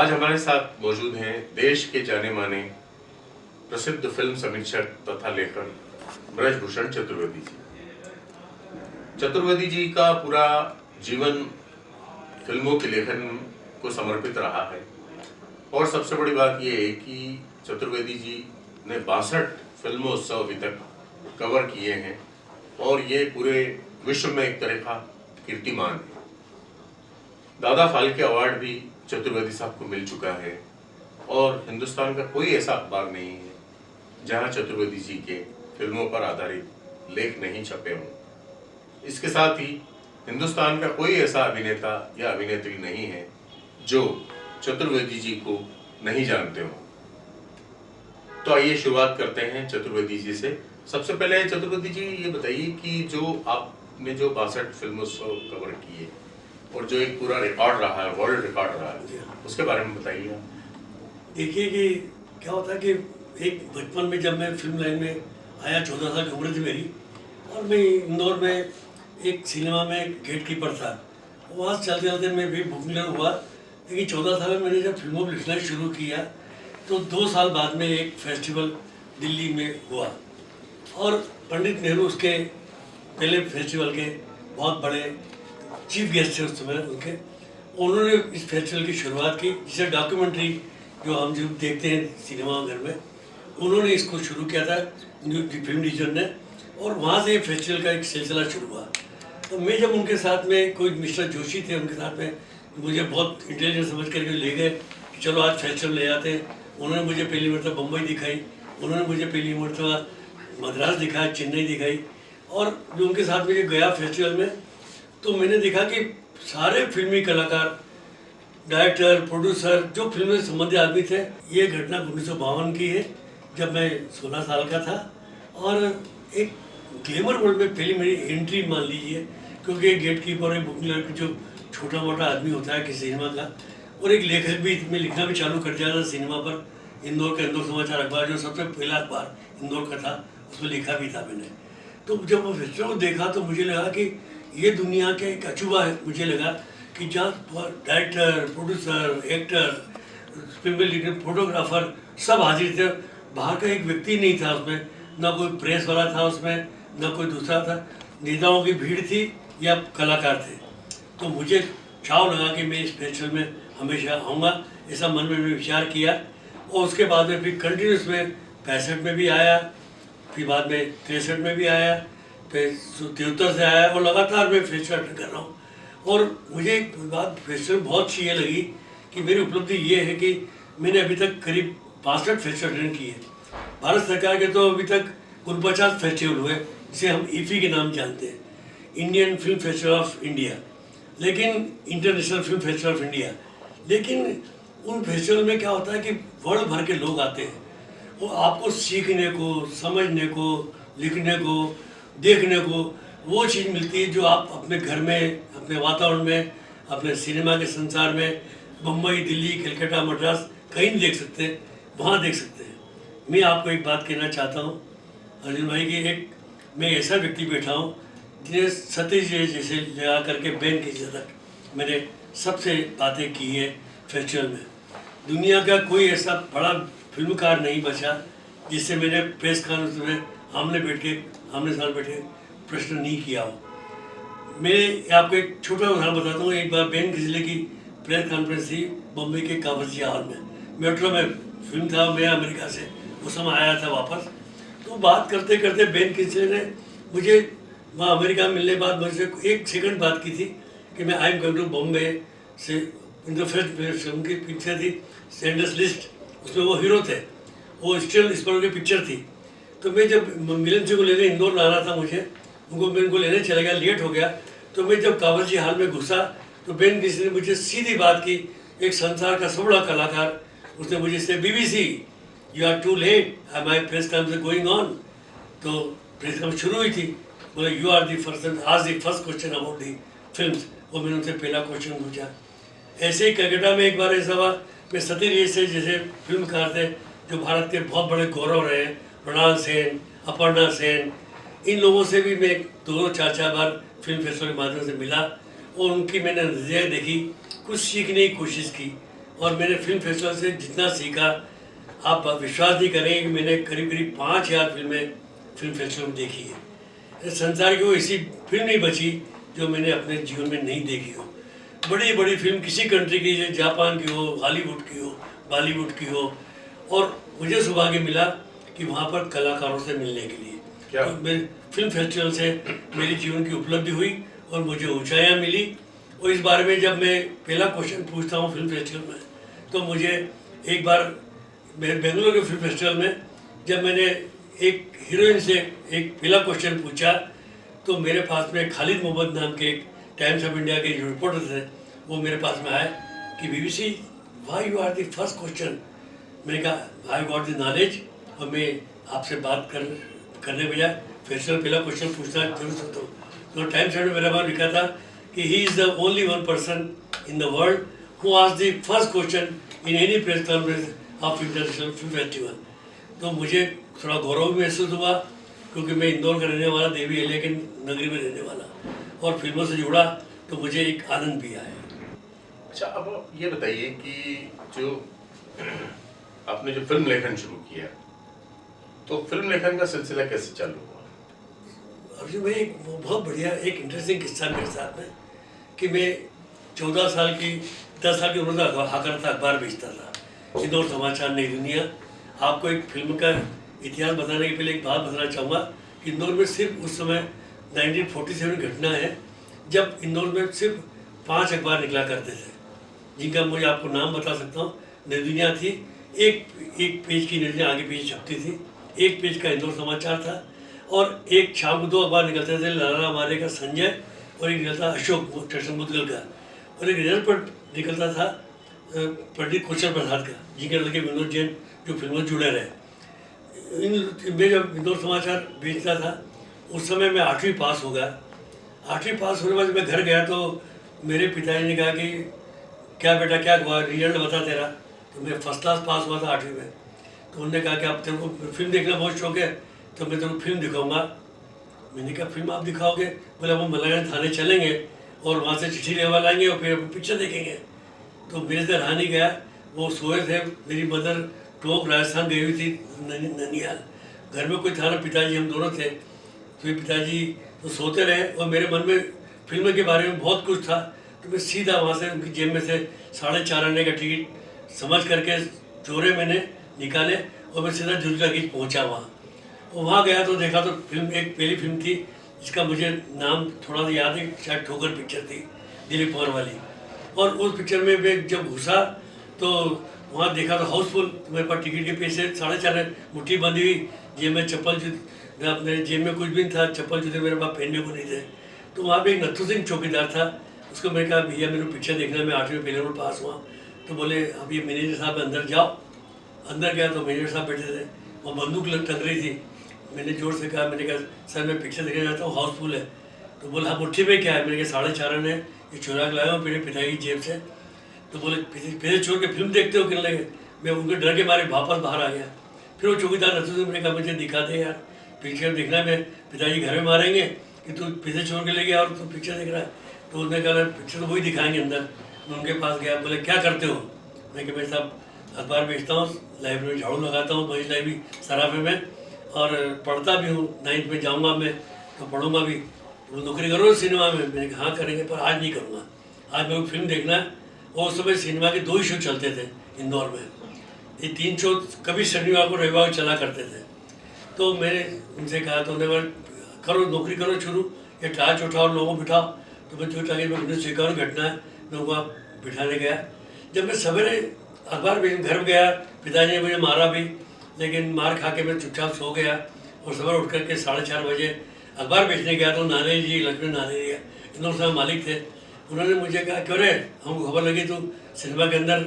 आज हमारे साथ मौजूद हैं देश के जाने माने प्रसिद्ध फ़िल्म समीक्षक तथा लेखक ब्रजभूषण चतुर्वेदी जी। चतुर्वेदी जी का पूरा जीवन फ़िल्मों के लेखन को समर्पित रहा है। और सबसे बड़ी बात यह है कि चतुर्वेदी जी ने बासठ फिल्मोत्सव अभी तक कवर किए हैं और ये पूरे विश्व में एक तरह का कीर्तिमान है। दादा फाल्के अवार्ड भी चतुर्वेदी साहब को मिल चुका है और हिंदुस्तान का कोई ऐसा अखबार नहीं है जहाँ चतुर्वेदी जी के फ़िल्मों पर आधारित लेख नहीं छपे हों। इसके साथ ही हिंदुस्तान का कोई ऐसा अभिनेता या अभिनेत्री नहीं है जो चतुर्वेदी जी को नहीं जानते हो। तो आइए शुरुआत करते हैं चतुर्वेदी जी से। सबसे पहले चतुर्वेदी जी, ये बताइए कि जो आपने जो बासठ फिल्मोत्सव कवर किए और जो एक पूरा रिकॉर्ड रहा है वर्ल्ड रिकॉर्ड रहा है, उसके बारे में बताइए देखिए कि क्या होता है कि एक बचपन में जब मैं फ़िल्म लाइन में आया, चौदह साल की उम्र थी मेरी, और मैं इंदौर में एक सिनेमा में गेट कीपर था। वहाँ से चलते चलते मैं भी बुकिंग हुआ। लेकिन चौदह साल में मैंने जब फ़िल्मों में लिखना शुरू किया तो दो साल बाद में एक फेस्टिवल दिल्ली में हुआ। और पंडित नेहरू उसके पहले फेस्टिवल के बहुत बड़े चीफ गेस्ट थे उस समय उनके उन्होंने इस फेस्टिवल की शुरुआत की, जिसे डॉक्यूमेंट्री जो हम जो देखते हैं सिनेमा घर में, उन्होंने इसको शुरू किया था फ़िल्म डिवीज़न ने, और वहाँ से फेस्टिवल का एक सिलसिला शुरू हुआ। तो मैं जब उनके साथ में कोई मिस्टर जोशी थे उनके साथ में मुझे बहुत इंटेलिजेंट समझ करके ले गए कि चलो आज फेस्टिवल ले जाते हैं। उन्होंने मुझे पहली मरतबा बम्बई दिखाई, उन्होंने मुझे पहली मरतबा मद्रास दिखाया चेन्नई दिखाई, और जो उनके साथ में गया फेस्टिवल में तो मैंने देखा कि सारे फिल्मी कलाकार डायरेक्टर प्रोड्यूसर जो फ़िल्म से संबंधित आदमी थे, ये घटना उन्नीस सौ बावन की है, जब मैं 16 साल का था। और एक ग्लेमर वर्ल्ड में पहली मेरी एंट्री मान लीजिए, क्योंकि एक गेट कीपर एक बुकिंग जो छोटा मोटा आदमी होता है किसी सिनेमा का, और एक लेखक भी में लिखना भी चालू कर दिया था सिनेमा पर, इंदौर का इंदौर समाचार अखबार, जो सबसे पहला अखबार इंदौर का था, उसमें लिखा भी था मैंने। तो जब वो फेस्टिवल को देखा तो मुझे लगा कि ये दुनिया के एक अचूबा है, मुझे लगा कि जहाँ director producer actor film photographer सब हाजिर थे। बाहर का एक व्यक्ति नहीं था उसमें, ना कोई प्रेस वाला था उसमें, ना कोई दूसरा था। नेताओं की भीड़ थी या कलाकार थे। तो मुझे चाव लगा कि मैं इस फेस्टिवल में हमेशा आऊँगा। ऐसा मन में विचार किया और उसके बाद में फिर कंटिन्यूस में पैंसठ में भी आया, फिर बाद में तिरसठ में भी आया। फिर से आया और लगातार मैं फेस्टिवल कर रहा हूँ। और मुझे एक बात फेस्टिवल बहुत अच्छी ये लगी कि मेरी उपलब्धि ये है कि मैंने अभी तक करीब बासठ फेस्टिवल अटेंड किए भारत सरकार के तो अभी तक कुल पचास फेस्टिवल हुए, जिसे हम ईफी के नाम जानते हैं। Indian film festival of India लेकिन international film festival of India लेकिन उन फेस्टिवल में क्या होता है कि वर्ल्ड भर के लोग आते हैं। वो आपको सीखने को, समझने को, लिखने को देखने को, वो चीज़ मिलती है जो आप अपने घर में, अपने वातावरण में, अपने सिनेमा के संसार में मुंबई दिल्ली, कलकत्ता, मद्रास, कहीं नहीं देख सकते वहाँ देख सकते हैं। मैं आपको एक बात कहना चाहता हूँ, अर्जुन भाई, की एक मैं ऐसा व्यक्ति बैठा हूँ, जिन्हें सतीश जी जैसे लगा करके बैन की तक मैंने सबसे बातें की है फेस्टिवल में। दुनिया का कोई ऐसा बड़ा फिल्मकार नहीं बचा, जिससे मैंने प्रेस कॉन्फ्रेंस में आमने बैठ के आमने सामने बैठे, प्रश्न नहीं किया। हो मैं आपको एक छोटा उदाहरण बताता हूँ। एक बार बेन किजले की प्रेस कॉन्फ्रेंस थी बम्बई के कावरजी हॉल में। मेट्रो में फ़िल्म था, मैं अमेरिका से। उस समय आया था वापस। तो बात करते करते बेन किजले ने मुझे, वहाँ अमेरिका मिलने बाद मुझसे एक सेकंड बात की थी कि मैं I am going to Bombay से इन फ़र्स्ट की पिक्चर थी सेंडस लिस्ट उसमें वो हीरो थे। वो स्टिल इस पर की पिक्चर थी। तो मैं जब मिलन जी को लेने इंदौर लाना था मुझे, उनको मैं उनको लेने चला गया लेट हो गया तो मैं जब कावल जी हाल में घुसा तो बेन किसी ने मुझे सीधी बात की, एक संसार का सब बड़ा कलाकार, उसने मुझे से, BBC you are too late I my press conference going on तो प्रेस कॉन्फ्रेंस शुरू हुई थी, बोले you are the first ask the first question about the film वो मैंने उनसे पहला क्वेश्चन पूछा। ऐसे ही कलकत्ता में एक बार ऐसा हुआ, मैं सतीश से, जैसे फिल्मकार थे, जो भारत के बहुत बड़े गौरव रहे मृणाल सेन, अपर्णा सेन, इन लोगों से भी मैं दो चार चार बार फ़िल्म फेस्टिवल के माध्यम से मिला और उनकी मैंने नज़रिया देखी, कुछ सीखने की कोशिश की और मैंने फ़िल्म फेस्टिवल से जितना सीखा, आप विश्वास नहीं करेंगे कि मैंने करीब करीब पाँच हज़ार फ़िल्में फ़िल्म फेस्टिवल में देखी है। संसार की वो ऐसी फ़िल्म नहीं बची जो मैंने अपने जीवन में नहीं देखी हो। बड़ी बड़ी फ़िल्म किसी कंट्री की, जैसे जापान की हो, हॉलीवुड की हो, बॉलीवुड की हो और मुझे सौभाग्य मिला कि वहाँ पर कलाकारों से मिलने के लिए। क्या? और मेरे फ़िल्म फेस्टिवल से मेरे जीवन की उपलब्धि हुई और मुझे ऊंचाइयाँ मिली। और इस बारे में जब मैं पहला क्वेश्चन पूछता हूँ फ़िल्म फेस्टिवल में तो मुझे एक बार मैं बेंगलोर के फ़िल्म फेस्टिवल में जब मैंने एक हीरोइन से एक पहला क्वेश्चन पूछा तो मेरे पास में खालिद मोहम्मद नाम के एक टाइम्स ऑफ़ इंडिया के जो रिपोर्टर थे वो मेरे पास में आए कि BBC why you are the first question मैंने कहा आई गॉट द नॉलेज और मैं आपसे बात कर, करने बजाय फेस्टिवल पहला क्वेश्चन पूछना ज़रूर सकता हूँ। तो टाइम्स में मेरा बार लिखा था कि he is the only one person in the world who ask the first question in any press conference of international film festival तो मुझे थोड़ा गौरव भी महसूस हुआ, क्योंकि मैं इंदौर का रहने वाला, देवी एलिया के नगरी में रहने वाला और फ़िल्मों से जुड़ा तो मुझे एक आनंद भी आया। अच्छा अब ये बताइए कि जो आपने जो फ़िल्म लेखन शुरू किया तो फ़िल्म लेखन का सिलसिला कैसे चालू हुआ? अभी मैं एक वो बहुत बढ़िया एक इंटरेस्टिंग किस्सा मेरे साथ में कि मैं चौदह साल की दस साल की उम्र में अखबार हाँ करता अखबार बेचता था। इंदौर समाचार नई दुनिया। आपको एक फ़िल्म का इतिहास बताने के पहले एक बात बताना चाहूँगा। कि इंदौर में सिर्फ़ उस समय 1947 घटना है जब इंदौर में सिर्फ़ पाँच अखबार निकला करते थे जिनका मुझे आपको नाम बता सकता हूँ। नई दुनिया थी। एक एक पेज की नई आगे पीछे छपती थी। एक पेज का इंदौर समाचार था और एक को दो अखबार निकलते थे, लाला मारे का संजय और एक निकलता अशोक स्टेशन मुदगल का। और एक रिज़ल्ट पर निकलता था पंडित कुशल प्रसाद का, जिनके लड़के विनोद जैन, जो फ़िल्मों जुड़े रहे। इन मैं जब इंदौर समाचार बेचता था, उस समय मैं आठवीं पास हो गया। आठवीं पास होने बाद मैं घर गया तो मेरे पिताजी ने कहा कि, क्या बेटा, क्या हुआ रिज़ल्ट बता तेरा। तो मैं फ़र्स्ट क्लास पास हुआ था आठवीं में। तो उन्होंने कहा कि आप तेरे को फ़िल्म देखना बहुत शौक है तो मैं तेरे को फ़िल्म दिखाऊँगा। मैंने कहा, फ़िल्म आप दिखाओगे? बोले हम मलागंज थाने चलेंगे और वहाँ से चिट्ठी लेवा लाएँगे और फिर पिक्चर देखेंगे। तो मेरे से रहा नहीं गया। वो सोए थे। मेरी मदर टोक राजस्थान गई हुई थी, ननी- ननिहाल। घर में कोई था ना, पिताजी, हम दोनों थे। तो ये पिताजी तो सोते रहे और मेरे मन में फ़िल्म के बारे में बहुत कुछ था। तो मैं सीधा वहाँ से उनकी जेब में से साढ़े चार आने का टिकट समझ करके चोरे मैंने निकाले और मैं सीधा जुलका गीत पहुँचा वहाँ। और वहाँ गया तो देखा तो फ़िल्म एक पहली फ़िल्म थी, जिसका मुझे नाम थोड़ा सा याद है, शायद ठोकर पिक्चर थी, दिलीप कुमार वाली। और उस पिक्चर में मैं जब घुसा तो वहाँ देखा तो हाउसफुल तो मेरे पास टिकट के पैसे साढ़े चार मुट्ठी बंधी हुई, जेब में चप्पल जूते अपने जेब में कुछ भी नहीं था, चप्पल जूते मेरे पास पहनने को नहीं थे। तो वहाँ पे एक नथु सिंह चौकीदार था, उसको मैंने कहा, भैया, मेरे पिक्चर देखना मैं आठवीं पहले में पास हुआ। तो बोले ये मैनेजर साहब अंदर जाओ। अंदर गया तो मैनेजर साहब बैठे थे, वो बंदूक लग टंग रही थी। मैंने ज़ोर से कहा, मैंने कहा, सर, मैं पिक्चर देखने जाता हूँ हाउसफुल है। तो बोला हाँ मुट्ठी में क्या है? मैंने कहा, साढ़े चार ने ये चुरा के लाया हूँ मेरे पिताजी की जेब से। तो बोले पैसे छोड़ के फ़िल्म देखते हो? कहने लगे, मैं उनके डर के मारे वापस बाहर आ गया। फिर वो चौकीदार नथु से मैंने कहा, मुझे दिखा दे यार पिक्चर देखना मैं पिताजी घर में मारेंगे कि तू पैसे छोड़ के ले गया और तू पिक्चर देख रहा है? तो उन्होंने कहा पिक्चर तो वही दिखाएँगे अंदर। मैं उनके पास गया, बोले, क्या करते हो? मैं कि मैं साहब अखबार बेचता हूँ लाइब्रेरी में झाड़ू लगाता हूँ, बड़ी लाइब्रेरी सराफे में, और पढ़ता भी हूँ नाइन्थ में जाऊँगा मैं तो पढ़ूँगा भी। नौकरी करो सिनेमा में, मैंने कहा हाँ करेंगे, पर आज नहीं करूँगा। आज मेरे को फ़िल्म देखना है, और उस समय सिनेमा के दो ही शो चलते थे, इंदौर में। ये तीन शो कभी शनिवार को रविवार को चला करते थे। तो मैंने उनसे कहा तो उन्हें करो, नौकरी करो शुरू, ये टाच उठाओ, लोगों को बिठाओ। तो मैं जो टाइम में स्वीकार घटना है, मैं वहाँ बिठाने गया। जब मैं सवेरे अखबार में घर गया, पिताजी ने मुझे मारा भी, लेकिन मार खा के मैं चुपचाप सो गया और सवेरे उठ करके साढ़े चार बजे अखबार बेचने गया तो नाने जी, लक्ष्मी नाने जी इंदौर साहब मालिक थे। उन्होंने मुझे कहा, क्यों रे? हमको खबर लगी तू सिनेमा के अंदर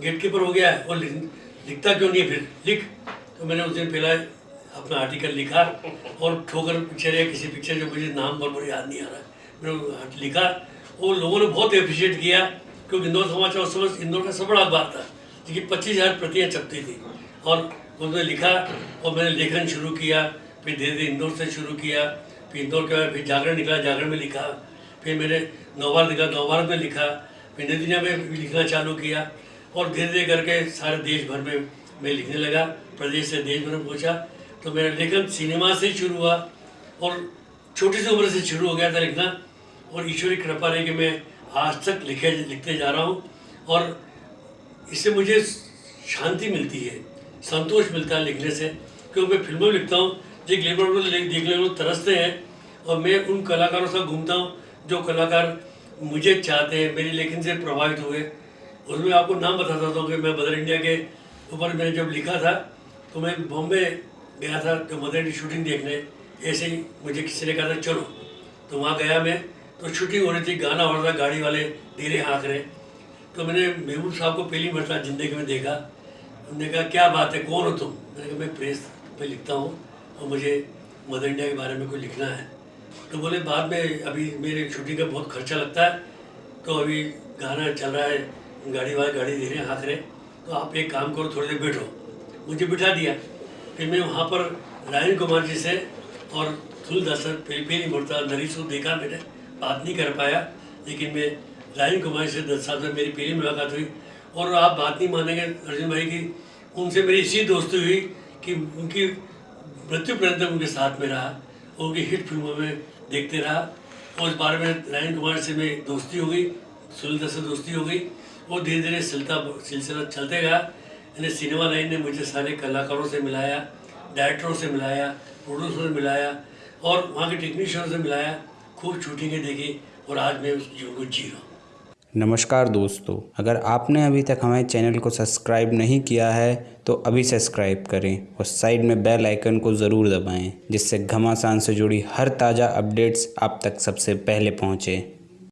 गेट कीपर हो गया है और लिख- लिखता क्यों नहीं फिर? लिख। तो मैंने उस दिन पहला अपना आर्टिकल लिखा और ठोकर पिक्चर या किसी पिक्चर जो मुझे नाम बरबर याद नहीं आ रहा, मैंने लिखा और लोगों ने बहुत अप्रिशिएट किया, क्योंकि इंदौर समाचार उस समय इंदौर का सब बड़ा अखबार था। जिसकी पच्चीस हज़ार प्रतियाँ छपती थी। और उन्होंने लिखा और मैंने लेखन शुरू किया, फिर धीरे धीरे इंदौर से शुरू किया, फिर इंदौर के बाद फिर जागरण निकला, जागरण में लिखा, फिर मैंने नवभारत निकला नवभारत में लिखा, फिर नई दुनिया में लिखना चालू किया और धीरे धीरे करके सारे देश भर में मैं लिखने लगा, प्रदेश से देश भर में पहुँचा। तो मेरा लेखन सिनेमा से शुरू हुआ और छोटी सी उम्र से शुरू हो गया था लिखना और ईश्वरी कृपा रही कि मैं आज तक लिखे, लिखते जा रहा हूँ। और इससे मुझे शांति मिलती है, संतोष मिलता है लिखने से, क्योंकि मैं फ़िल्मों लिखता हूँ जो लेबर को देखने को तरसते हैं, और मैं उन कलाकारों से घूमता हूँ, जो कलाकार मुझे चाहते हैं, मेरी लेखन से प्रभावित हुए। उसमें आपको नाम बता बताता हूँ कि मैं मदर इंडिया के ऊपर मैंने जब लिखा था तो मैं बॉम्बे गया था तो मदर इंडिया शूटिंग देखने। ऐसे ही मुझे किसी ने कहा था, चलो। तो वहाँ गया मैं तो शूटिंग हो रही थी, गाना हो रहा था, गाड़ी वाले धीरे हाँक रहे। तो मैंने महबूब साहब को पहली मरतबा ज़िंदगी में देखा। उन्होंने कहा, क्या बात है, कौन हो तुम? मैंने कहा, मैं प्रेस पे लिखता हूँ और मुझे मदर इंडिया के बारे में कुछ लिखना है। तो बोले, बाद में अभी मेरे छुट्टी का बहुत खर्चा लगता है तो अभी गाना चल रहा है, गाड़ी वाले गाड़ी दे धीरे हाथ रहे तो आप एक काम करो, थोड़ी देर बैठो। मुझे बिठा दिया। फिर मैं वहाँ पर रायन कुमार जी से और थुल तुलदासर पहली पहली मुर्ता नरीश को देखा, मैंने बात नहीं कर पाया, लेकिन मैं रायन कुमार से दस साल में मेरी पहली मुलाकात हुई और आप बात नहीं मानेंगे अर्जुन भाई की। उनसे मेरी इसी दोस्ती हुई कि उनकी मृत्यु पर्यंत उनके साथ में रहा, उनकी हिट फ़िल्मों में देखते रहा और इस बारे में रायन कुमार से मेरी दोस्ती हो गई, सुनील से दोस्ती हो गई। और धीरे धीरे सिलता, सिलसिला चलते गया। यानी सिनेमा लाइन ने मुझे सारे कलाकारों से मिलाया, डायरेक्टरों से मिलाया, प्रोड्यूसर से मिलाया और वहाँ के टेक्नीशियनों से मिलाया। खूब शूटिंगें देखी और आज मैं उस जीवन को जी रहा हूँ। नमस्कार दोस्तों, अगर आपने अभी तक हमारे चैनल को सब्सक्राइब नहीं किया है तो अभी सब्सक्राइब करें और साइड में बेल आइकन को ज़रूर दबाएँ, जिससे घमासान से जुड़ी हर ताज़ा अपडेट्स आप तक सबसे पहले पहुँचें।